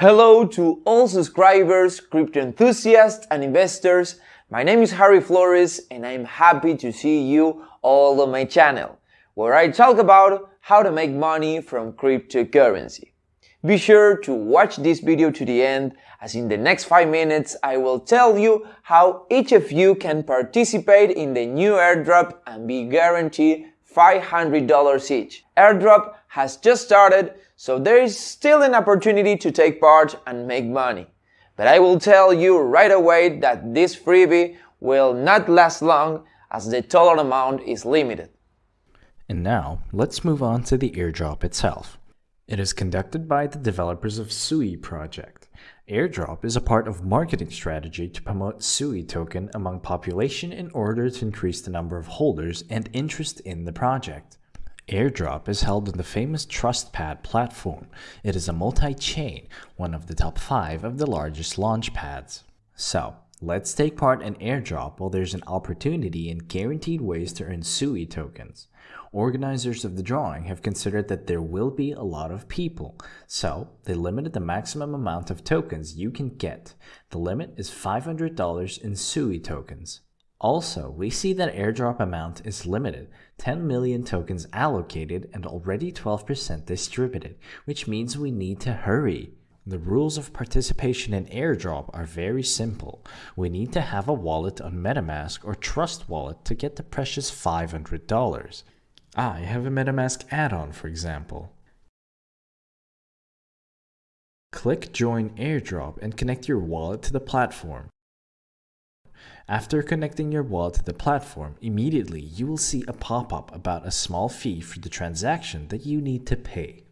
Hello to all subscribers, crypto enthusiasts and investors. My name is Harry Flores and I'm happy to see you all on my channel, where I talk about how to make money from cryptocurrency. Be sure to watch this video to the end as in the next 5 minutes I will tell you how each of you can participate in the new airdrop and be guaranteed $500 each. Airdrop has just started, so there is still an opportunity to take part and make money. But I will tell you right away that this freebie will not last long as the total amount is limited. And now, let's move on to the airdrop itself. It is conducted by the developers of Sui project. Airdrop is a part of marketing strategy to promote Sui token among population in order to increase the number of holders and interest in the project. Airdrop is held on the famous TrustPad platform. It is a multi-chain, one of the top 5 of the largest launch pads. So, let's take part in Airdrop while there's an opportunity and guaranteed ways to earn SUI tokens. Organizers of the drawing have considered that there will be a lot of people, so they limited the maximum amount of tokens you can get. The limit is $500 in SUI tokens. Also, we see that airdrop amount is limited, 10 million tokens allocated and already 12% distributed, which means we need to hurry. The rules of participation in airdrop are very simple. We need to have a wallet on MetaMask or Trust Wallet to get the precious $500. I ah, have a MetaMask add-on for example. Click Join Airdrop and connect your wallet to the platform. After connecting your wallet to the platform, immediately you will see a pop-up about a small fee for the transaction that you need to pay.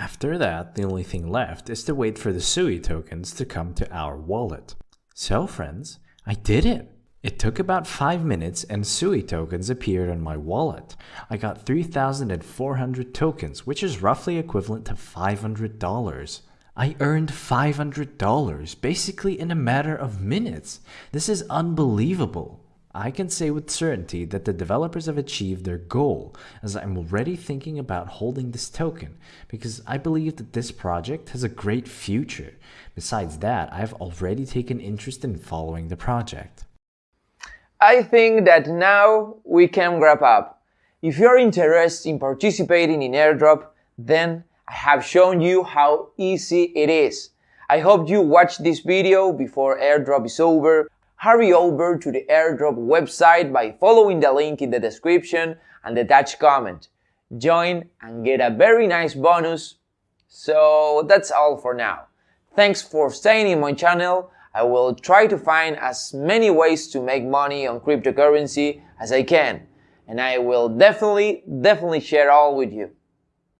After that, the only thing left is to wait for the SUI tokens to come to our wallet. So friends, I did it! It took about 5 minutes and SUI tokens appeared on my wallet. I got 3,400 tokens, which is roughly equivalent to $500. I earned $500 basically in a matter of minutes. This is unbelievable. I can say with certainty that the developers have achieved their goal, as I'm already thinking about holding this token, because I believe that this project has a great future. Besides that, I've already taken interest in following the project. I think that now we can wrap up. If you're interested in participating in airdrop, then I have shown you how easy it is. I hope you watch this video before airdrop is over. Hurry over to the airdrop website by following the link in the description and the attached comment. Join and get a very nice bonus. So that's all for now. Thanks for staying in my channel. I will try to find as many ways to make money on cryptocurrency as I can. And I will definitely, definitely share all with you.